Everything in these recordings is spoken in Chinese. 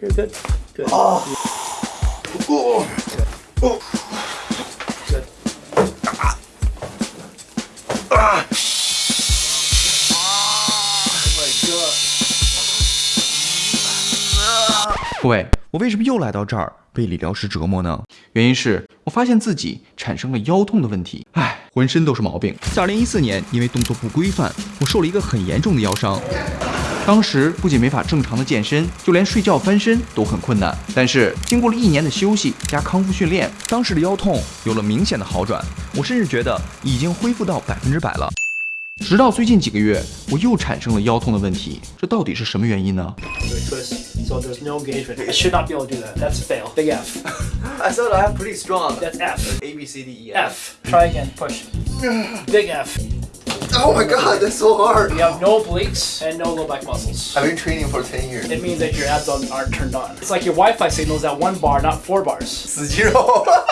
You're good. Good. Oh. Oh. Oh. Good. Ah. Ah. Oh my god. 各位，我为什么又来到这儿被理疗师折磨呢？原因是我发现自己产生了腰痛的问题。哎，浑身都是毛病。在2014年，因为动作不规范，我受了一个很严重的腰伤。当时不仅没法正常的健身，就连睡觉翻身都很困难。但是经过了一年的休息加康复训练，当时的腰痛有了明显的好转，我甚至觉得已经恢复到百分之百了。直到最近几个月，我又产生了腰痛的问题，这到底是什么原因呢？Because, Oh my god, that's so hard. You have no obliques and no low back muscles. I've been training for 10 years. It means that your abs aren't turned on. It's like your Wi-Fi signal is at one bar, not four bars. Zero.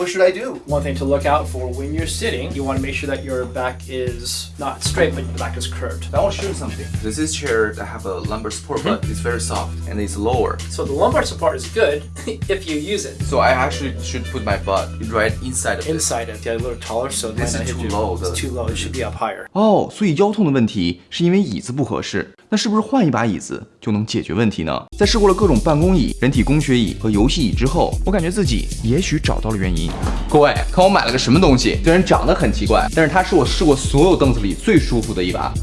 what should I do? One thing to look out for when you're sitting, you want to make sure that your back is not straight, but your back is curved. I want to show you something. This is chair that have a lumbar support, but it's very soft and it's lower. So the lumbar support is good if you use it. So I actually should put my butt right inside of it. Inside it, get a little taller, so it This might not is hit too you. low, It's the- too low. It should be up higher. 哦，所以腰痛的问题是因为椅子不合适， 那是不是换一把椅子就能解决问题呢？在试过了各种办公椅、人体工学椅和游戏椅之后，我感觉自己也许找到了原因。各位，看我买了个什么东西？虽然长得很奇怪，但是它是我试过所有凳子里最舒服的一把。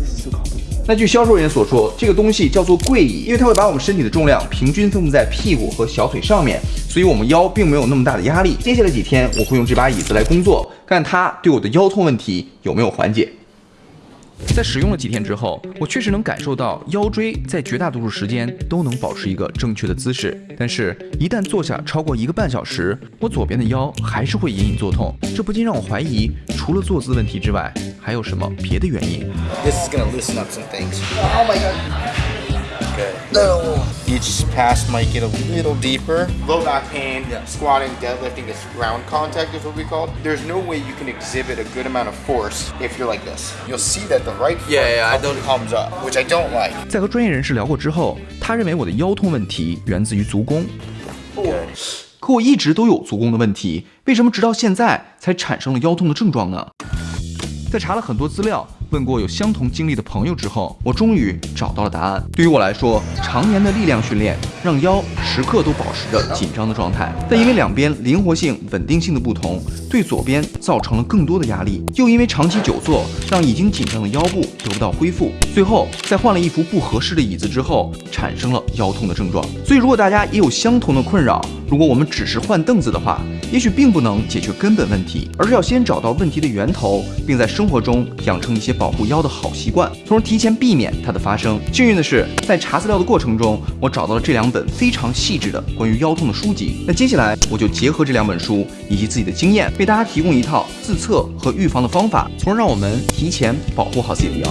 那据销售人员所说，这个东西叫做跪椅，因为它会把我们身体的重量平均分布在屁股和小腿上面，所以我们腰并没有那么大的压力。接下来几天，我会用这把椅子来工作，看它对我的腰痛问题有没有缓解。在使用了几天之后，我确实能感受到腰椎在绝大多数时间都能保持一个正确的姿势，但是，一旦坐下超过一个半小时，我左边的腰还是会隐隐作痛。这不禁让我怀疑，除了坐姿问题之外，还有什么别的原因？This is gonna loosen up some things. Oh my god. Good. No. Each pass might get a little deeper. Low back pain, squatting, deadlifting is ground contact is what we call. it. There's no way you can exhibit a good amount of force if you're like this. You'll see that the right foot Yeah, yeah, I comes- comes up, which I don't like. 在和专业人士聊过之后，他认为我的腰痛问题源自于足弓。 Good. 可我一直都有足弓的问题，为什么直到现在才产生了腰痛的症状呢？在查了很多资料， 问过有相同经历的朋友之后，我终于找到了答案。对于我来说，常年的力量训练让腰时刻都保持着紧张的状态，但因为两边灵活性、稳定性的不同，对左边造成了更多的压力，又因为长期久坐，让已经紧张的腰部得不到恢复，最后在换了一副不合适的椅子之后，产生了腰痛的症状。所以，如果大家也有相同的困扰，如果我们只是换凳子的话，也许并不能解决根本问题，而是要先找到问题的源头，并在生活中养成一些保护腰的好习惯，从而提前避免它的发生。幸运的是，在查资料的过程中，我找到了这两本非常细致的关于腰痛的书籍。那接下来，我就结合这两本书以及自己的经验，为大家提供一套自测和预防的方法，从而让我们提前保护好自己的腰。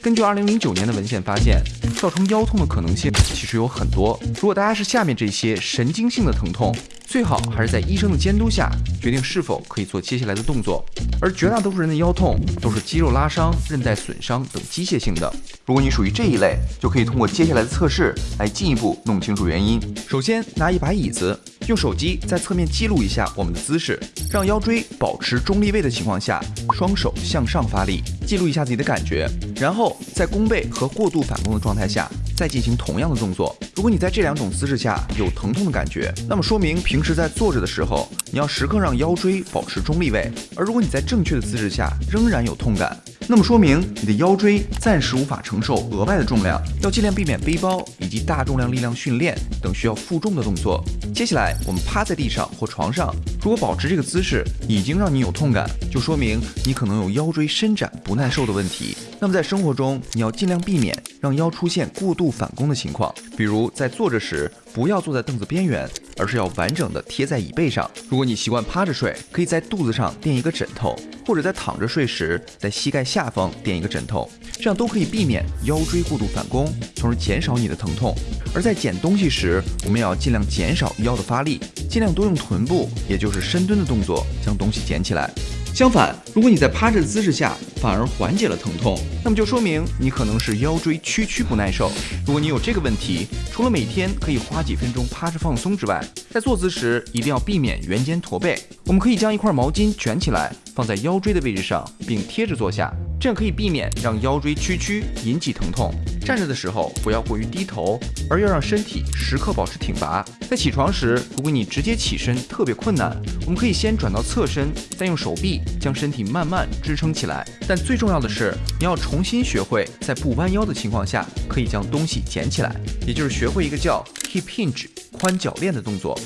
根据2009年的文献发现，造成腰痛的可能性其实有很多。如果大家是下面这些神经性的疼痛，最好还是在医生的监督下决定是否可以做接下来的动作。而绝大多数人的腰痛都是肌肉拉伤、韧带损伤等机械性的。如果你属于这一类，就可以通过接下来的测试来进一步弄清楚原因。首先，拿一把椅子，用手机在侧面记录一下我们的姿势，让腰椎保持中立位的情况下，双手向上发力，记录一下自己的感觉，然后在弓背和过度反弓的状态下，再进行同样的动作。如果你在这两种姿势下有疼痛的感觉，那么说明平时在坐着的时候，你要时刻让腰椎保持中立位；而如果你在正确的姿势下仍然有痛感，那么说明你的腰椎暂时无法承受额外的重量，要尽量避免背包以及大重量力量训练等需要负重的动作。接下来，我们趴在地上或床上，如果保持这个姿势已经让你有痛感，就说明你可能有腰椎伸展不耐受的问题。那么在生活中，你要尽量避免让腰出现过度反弓的情况，比如在坐着时不要坐在凳子边缘，而是要完整的贴在椅背上。如果你习惯趴着睡，可以在肚子上垫一个枕头，或者在躺着睡时在膝盖下方垫一个枕头，这样都可以避免腰椎过度反弓，从而减少你的疼痛。而在捡东西时，我们也要尽量减少腰的发力，尽量多用臀部，也就是深蹲的动作将东西捡起来。相反，如果你在趴着的姿势下反而缓解了疼痛，那么就说明你可能是腰椎屈曲不耐受。如果你有这个问题，除了每天可以花几分钟趴着放松之外，在坐姿时一定要避免圆肩驼背。我们可以将一块毛巾卷起来，放在腰椎的位置上，并贴着坐下。这样可以避免让腰椎屈曲引起疼痛。站着的时候不要过于低头，而要让身体时刻保持挺拔。在起床时，如果你直接起身特别困难，我们可以先转到侧身，再用手臂将身体慢慢支撑起来。但最重要的是，你要重新学会在不弯腰的情况下可以将东西捡起来，也就是学会一个叫 hip hinge 宽脚链的动作。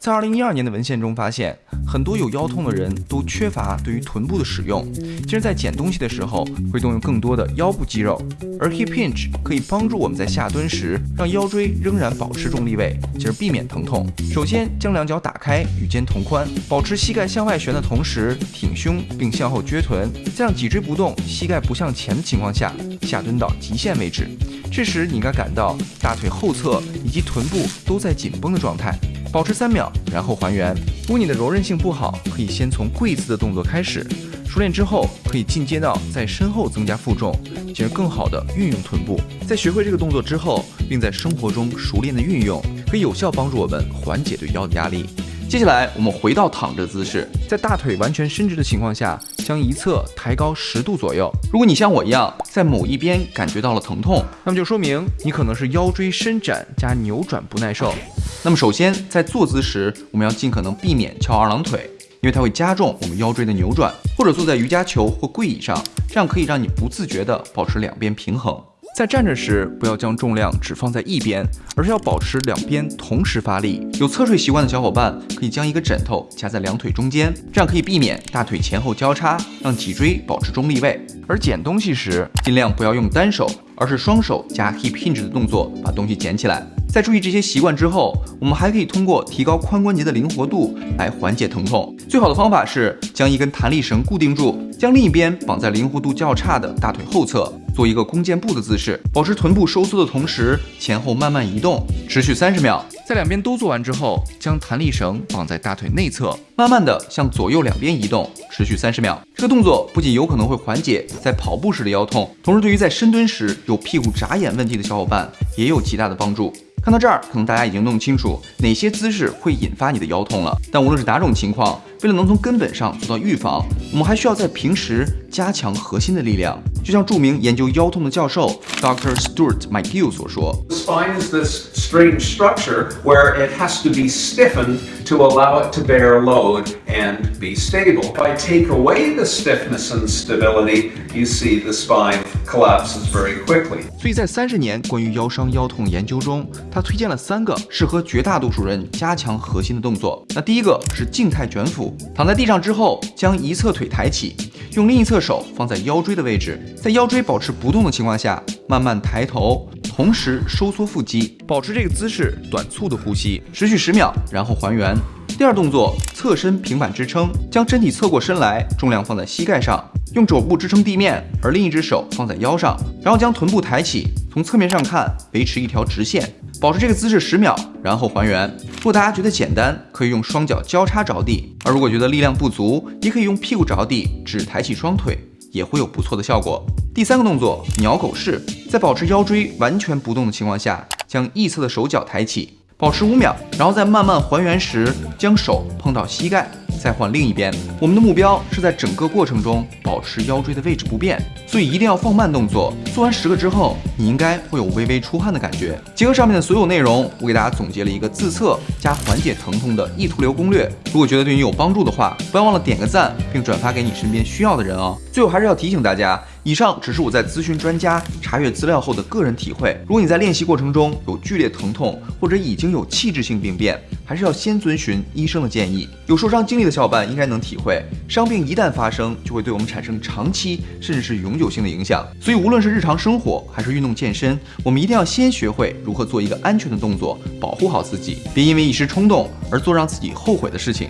在二零一二年的文献中发现，很多有腰痛的人都缺乏对于臀部的使用，其实，在捡东西的时候会动用更多的腰部肌肉，而 hip hinge 可以帮助我们在下蹲时让腰椎仍然保持中立位，进而避免疼痛。首先，将两脚打开，与肩同宽，保持膝盖向外旋的同时挺胸并向后撅臀，在让脊椎不动、膝盖不向前的情况下下蹲到极限位置。这时，你应该感到大腿后侧以及臀部都在紧绷的状态。保持三秒，然后还原。如果你的柔韧性不好，可以先从跪姿的动作开始，熟练之后可以进阶到在身后增加负重，进而更好的运用臀部。在学会这个动作之后，并在生活中熟练的运用，可以有效帮助我们缓解对腰的压力。接下来，我们回到躺着姿势，在大腿完全伸直的情况下，将一侧抬高十度左右。如果你像我一样，在某一边感觉到了疼痛，那么就说明你可能是腰椎伸展加扭转不耐受。那么首先，在坐姿时，我们要尽可能避免翘二郎腿，因为它会加重我们腰椎的扭转。或者坐在瑜伽球或跪椅上，这样可以让你不自觉地保持两边平衡。在站着时，不要将重量只放在一边，而是要保持两边同时发力。有侧睡习惯的小伙伴，可以将一个枕头夹在两腿中间，这样可以避免大腿前后交叉，让脊椎保持中立位。而捡东西时，尽量不要用单手，而是双手加 hip hinge 的动作把东西捡起来。在注意这些习惯之后，我们还可以通过提高髋关节的灵活度来缓解疼痛。最好的方法是将一根弹力绳固定住，将另一边绑在灵活度较差的大腿后侧，做一个弓箭步的姿势，保持臀部收缩的同时前后慢慢移动，持续三十秒。在两边都做完之后，将弹力绳绑在大腿内侧，慢慢的向左右两边移动，持续三十秒。这个动作不仅有可能会缓解在跑步时的腰痛，同时对于在深蹲时有屁股眨眼问题的小伙伴也有极大的帮助。看到这儿，可能大家已经弄清楚哪些姿势会引发你的腰痛了。但无论是哪种情况，为了能从根本上做到预防，我们还需要在平时加强核心的力量。就像著名研究腰痛的教授 Dr. Stuart McGill 所说：“Spine is this strange structure where it has to be stiffened to allow it to bear load and be stable. If I take away the stiffness and stability, you see the spine collapses very quickly.” 所以在三十年关于腰伤腰痛研究中，他推荐了三个适合绝大多数人加强核心的动作。那第一个是静态卷腹，躺在地上之后，将一侧腿抬起，用另一侧手放在腰椎的位置，在腰椎保持不动的情况下，慢慢抬头，同时收缩腹肌，保持这个姿势，短促的呼吸，持续十秒，然后还原。第二动作，侧身平板支撑，将身体侧过身来，重量放在膝盖上，用肘部支撑地面，而另一只手放在腰上，然后将臀部抬起，从侧面上看，维持一条直线，保持这个姿势十秒，然后还原。如果大家觉得简单，可以用双脚交叉着地；而如果觉得力量不足，也可以用屁股着地，只抬起双腿，也会有不错的效果。第三个动作，鸟狗式，在保持腰椎完全不动的情况下，将一侧的手脚抬起。保持五秒，然后在慢慢还原时，将手碰到膝盖，再换另一边。我们的目标是在整个过程中保持腰椎的位置不变，所以一定要放慢动作。做完十个之后，你应该会有微微出汗的感觉。结合上面的所有内容，我给大家总结了一个自测加缓解疼痛的意图流攻略。如果觉得对你有帮助的话，不要忘了点个赞，并转发给你身边需要的人哦。最后还是要提醒大家。以上只是我在咨询专家、查阅资料后的个人体会。如果你在练习过程中有剧烈疼痛，或者已经有器质性病变，还是要先遵循医生的建议。有受伤经历的小伙伴应该能体会，伤病一旦发生，就会对我们产生长期甚至是永久性的影响。所以，无论是日常生活还是运动健身，我们一定要先学会如何做一个安全的动作，保护好自己，别因为一时冲动而做让自己后悔的事情。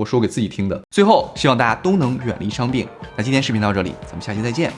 我说给自己听的。最后，希望大家都能远离伤病。那今天视频到这里，咱们下期再见。